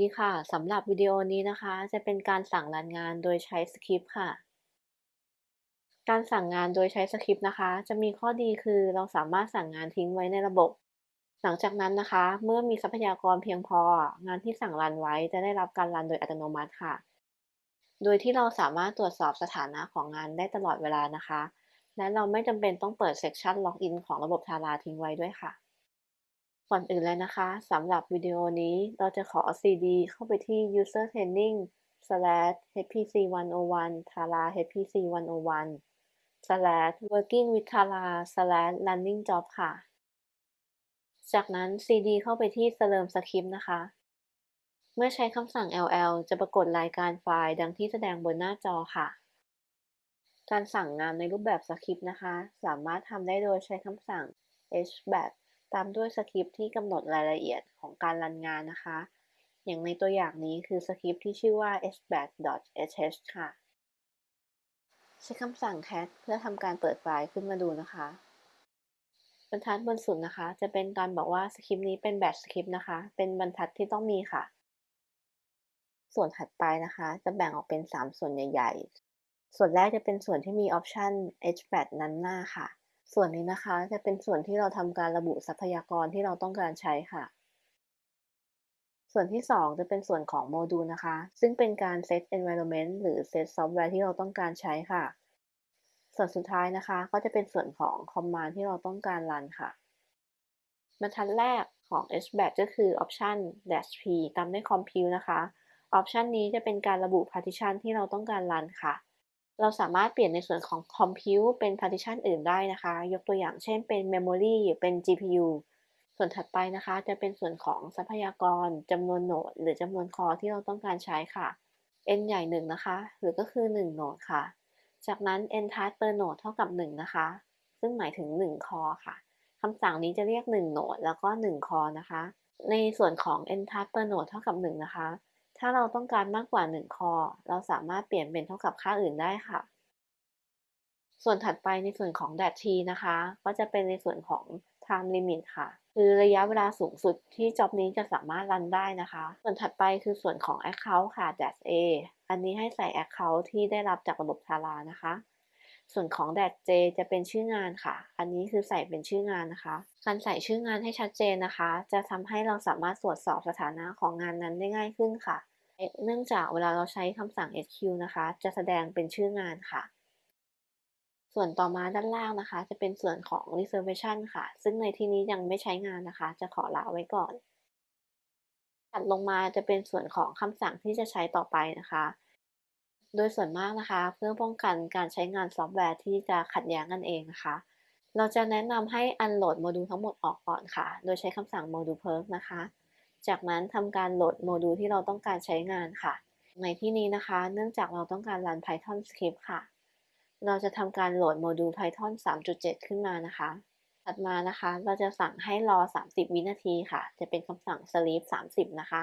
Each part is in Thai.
ดีค่ะ สำหรับวิดีโอนี้นะคะ จะเป็นการสั่งรันงานโดยใช้สคริปต์ค่ะ การสั่งงานโดยใช้สคริปต์นะคะ จะมีข้อดีคือเราสามารถสั่งงานทิ้งไว้ในระบบ หลังจากนั้นนะคะ เมื่อมีทรัพยากรเพียงพอ งานที่สั่งรันไว้จะได้รับการรันโดยอัตโนมัติค่ะ โดยที่เราสามารถตรวจสอบสถานะของงานได้ตลอดเวลานะคะ และเราไม่จำเป็นต้องเปิด session login ของระบบทาราทิ้งไว้ด้วยค่ะ ก่อนอื่นเลยนะคะสำหรับวิดีโอนี้เราจะขอ CD เข้าไปที่ user training slash hpc 101 tara hpc 101 slash working with tara slash running job ค่ะ จากนั้น CD เข้าไปที่ slurm script นะคะ เมื่อใช้คำสั่ง ll จะปรากฏรายการไฟล์ดังที่แสดงบนหน้าจอค่ะ การสั่งงานในรูปแบบสคริปต์นะคะ สามารถทำได้โดยใช้คำสั่ง hbat ตามด้วยสคริปที่กำหนดรายละเอียดของการรันงานนะคะ อย่างในตัวอย่างนี้คือสคริปที่ชื่อว่า hbat.sh ค่ะ ใช้คำสั่ง cat เพื่อทำการเปิดไฟล์ขึ้นมาดูนะคะบรรทัดบนสุดนะคะ จะเป็นการบอกว่าสคริปต์นี้เป็นแบบสคริปต์นะคะ เป็นบรรทัดที่ต้องมีค่ะ ส่วนถัดไปนะคะ จะแบ่งออกเป็น 3 ส่วนใหญ่ ๆ ส่วนแรกจะเป็นส่วนที่มีออปชัน hbat นั้นหน้าค่ะ ส่วนนี้นะคะจะเป็นส่วนที่เราทำการระบุทรัพยากรที่เราต้องการใช้ค่ะ ส่วนที่ 2 จะเป็นส่วนของโมดูลนะคะ ซึ่งเป็นการ set environment หรือ set software ที่เราต้องการใช้ค่ะ ส่วนสุดท้ายนะคะ ก็จะเป็นส่วนของ command ที่เราต้องการรันค่ะบรรทัดแรกของ hbat ก็คือ option dash p ตามด้วย compute นะคะ option นี้จะเป็นการระบุ partition ที่เราต้องการรันค่ะ เราสามารถเปลี่ยนในส่วนของ Compute เป็น Partition อื่นได้นะคะ ยกตัวอย่างเช่นเป็น Memory หรือเป็น GPU ส่วนถัดไปนะคะ จะเป็นส่วนของทรัพยากรจำนวนโหนด หรือจำนวนคอที่เราต้องการใช้ค่ะ n ใหญ่ 1 นะคะ หรือก็คือ 1 โหนดค่ะ จากนั้น n task per node เท่ากับ 1 นะคะ ซึ่งหมายถึง 1 คอค่ะคำสั่งนี้จะเรียก 1 โหนด แล้วก็ 1 คอนะคะ ในส่วนของ n task per node เท่ากับ 1 นะคะ ถ้าเราต้องการมากกว่า 1 คอ เราสามารถเปลี่ยนเป็นเท่ากับค่าอื่นได้ค่ะ ส่วนถัดไปในส่วนของแดดทีนะคะ ก็จะเป็นในส่วนของ time limit ค่ะ คือระยะเวลาสูงสุดที่จ็อบนี้จะสามารถรันได้นะคะ ส่วนถัดไปคือส่วนของ account ค่ะ dat a อันนี้ให้ใส่ account ที่ได้รับจากระบบทารานะคะ ส่วนของ dat j จจะเป็นชื่องานค่ะ อันนี้คือใส่เป็นชื่องานนะคะ การใส่ชื่องานให้ชัดเจนนะคะ จะทำให้เราสามารถตรวจสอบสถานะของงานนั้นได้ง่ายขึ้นค่ะ เนื่องจากเวลาเราใช้คำสั่ง SQ นะคะ จะแสดงเป็นชื่องานค่ะ ส่วนต่อมาด้านล่างนะคะ จะเป็นส่วนของ reservation ค่ะ ซึ่งในที่นี้ยังไม่ใช้งานนะคะ จะขอละไว้ก่อน ถัดลงมาจะเป็นส่วนของคำสั่งที่จะใช้ต่อไปนะคะ โดยส่วนมากนะคะ เพื่อป้องกันการใช้งานซอฟต์แวร์ที่จะขัดแย้งกันเองนะคะ เราจะแนะนำให้ unload โมดูลทั้งหมดออกก่อนค่ะ โดยใช้คำสั่ง module purge นะคะ จากนั้นทำการโหลดโมดูลที่เราต้องการใช้งานค่ะ ในที่นี้นะคะ เนื่องจากเราต้องการรัน Python script ค่ะ เราจะทำการโหลดโมดูล Python 3.7 ขึ้นมานะคะ ถัดมานะคะ เราจะสั่งให้รอ 30 วินาทีค่ะ จะเป็นคำสั่ง sleep 30 นะคะ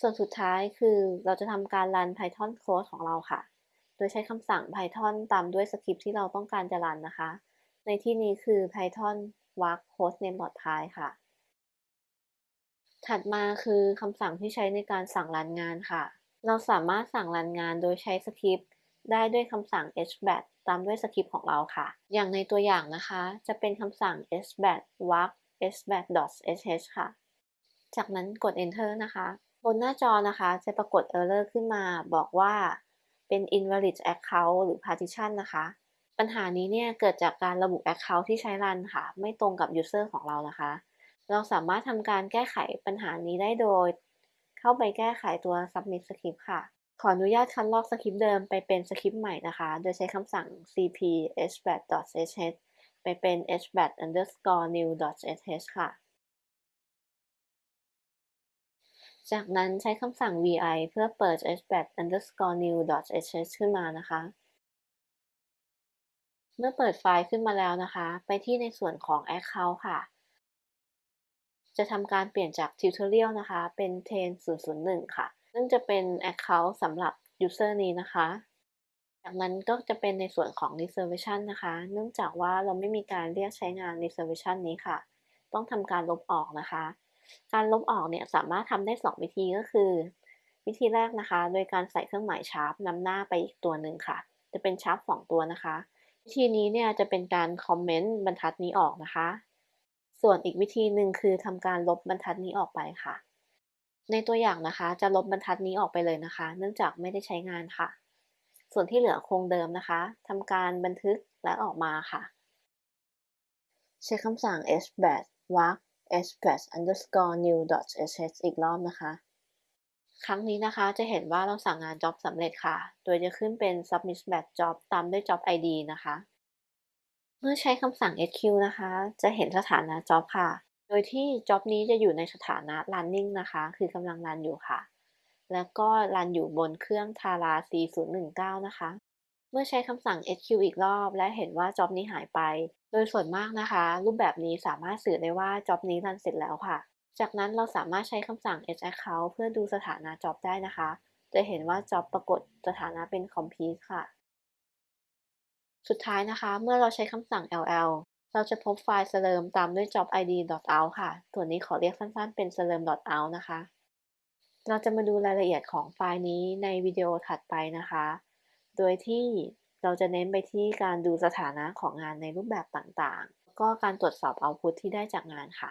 ส่วนสุดท้ายคือเราจะทำการรัน Python code ของเราค่ะ โดยใช้คำสั่ง Python ตามด้วยสคริปที่เราต้องการจะรันนะคะ ในที่นี้คือ Python work hostname.py ค่ะ ถัดมาคือคำสั่งที่ใช้ในการสั่งรันงานค่ะ เราสามารถสั่งรันงานโดยใช้สคริปต์ได้ด้วยคำสั่ง hbat ตามด้วยสคริปต์ของเราค่ะ อย่างในตัวอย่างนะคะ จะเป็นคำสั่ง hbat warp hbat.sh ค่ะ จากนั้นกด enter นะคะ นหน้าจอนะคะจะปรากฏ error ขึ้นมาบอกว่าเป็น invalid account หรือ partition นะคะ ปัญหานี้เนี่ยเกิดจากการระบุ account ที่ใช้รันค่ะ ไม่ตรงกับ user ของเรานะคะ เราสามารถทำการแก้ไขปัญหานี้ได้โดย เข้าไปแก้ไขตัว submit script ค่ะ ขออนุญาตคัดลอกสคริปต์เดิมไปเป็นสคริปต์ใหม่นะคะ โดยใช้คำสั่ง cp hbat.sh ไปเป็น hbat underscore new sh ค่ะ จากนั้นใช้คำสั่ง vi เพื่อเปิด hbat underscore new sh ขึ้นมานะคะ เมื่อเปิดไฟล์ขึ้นมาแล้วนะคะ ไปที่ในส่วนของ account ค่ะ จะทำการเปลี่ยนจาก Tutorial นะคะ เป็น Ten 001 ค่ะ ซึ่งจะเป็น Account สำหรับ User นี้นะคะ จากนั้นก็จะเป็นในส่วนของ Reservation นะคะ เนื่องจากว่าเราไม่มีการเรียกใช้งาน Reservation นี้ค่ะ ต้องทำการลบออกนะคะ การลบออกเนี่ยสามารถทำได้ 2 วิธีก็คือ วิธีแรกนะคะ โดยการใส่เครื่องหมายชาร์ปนำหน้าไปอีกตัวหนึ่งค่ะ จะเป็นชาร์ป2ตัวนะคะ วิธีนี้เนี่ยจะเป็นการคอมเมนต์บรรทัดนี้ออกนะคะ ส่วนอีกวิธีหนึ่งคือทำการลบบรรทัดนี้ออกไปค่ะ ในตัวอย่างนะคะจะลบบรรทัดนี้ออกไปเลยนะคะ เนื่องจากไม่ได้ใช้งานค่ะ ส่วนที่เหลือคงเดิมนะคะทำการบันทึกและออกมาค่ะ ใช้คำสั่ง hbat warp hbat underscore new sh อีกรอบนะคะ ครั้งนี้นะคะจะเห็นว่าเราสั่งงาน job สำเร็จค่ะ โดยจะขึ้นเป็น submit batch job ตามด้วย job id นะคะ เมื่อใช้คำสั่ง sq นะคะ จะเห็นสถานะ job ค่ะ โดยที่ job นี้จะอยู่ในสถานะ running นะคะ คือกำลังรันอยู่ค่ะ แล้วก็รันอยู่บนเครื่อง Tara C019 นะคะ เมื่อใช้คำสั่ง sq อีกรอบ และเห็นว่า job นี้หายไป โดยส่วนมากนะคะ รูปแบบนี้สามารถสื่อได้ว่า job นี้รันเสร็จแล้วค่ะ จากนั้นเราสามารถใช้คำสั่ง h account เพื่อดูสถานะ job ได้นะคะ จะเห็นว่า job ปรากฏสถานะเป็น complete ค่ะ สุดท้ายนะคะ เมื่อเราใช้คำสั่ง ll เราจะพบไฟล์ slurm ตามด้วย job id out ค่ะตัวนี้ขอเรียกสั้นๆ เป็น slurm out นะคะ เราจะมาดูรายละเอียดของไฟล์นี้ในวิดีโอถัดไปนะคะ โดยที่ เราจะเน้นไปที่การดูสถานะของงานในรูปแบบต่างๆ ก็การตรวจสอบเอาพุทที่ได้จากงานค่ะ